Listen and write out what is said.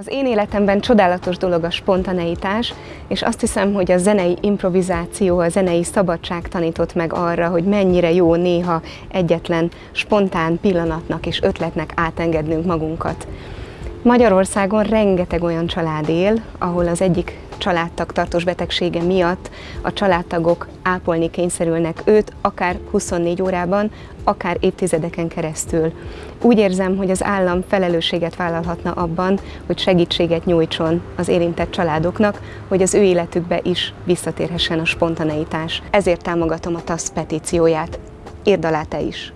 Az én életemben csodálatos dolog a spontaneitás, és azt hiszem, hogy a zenei improvizáció, a zenei szabadság tanított meg arra, hogy mennyire jó néha egyetlen spontán pillanatnak és ötletnek átengednünk magunkat. Magyarországon rengeteg olyan család él, ahol az egyik családtag tartós betegsége miatt a családtagok ápolni kényszerülnek őt, akár 24 órában, akár évtizedeken keresztül. Úgy érzem, hogy az állam felelősséget vállalhatna abban, hogy segítséget nyújtson az érintett családoknak, hogy az ő életükbe is visszatérhessen a spontaneitás. Ezért támogatom a TASZ petícióját. Írd alá te is!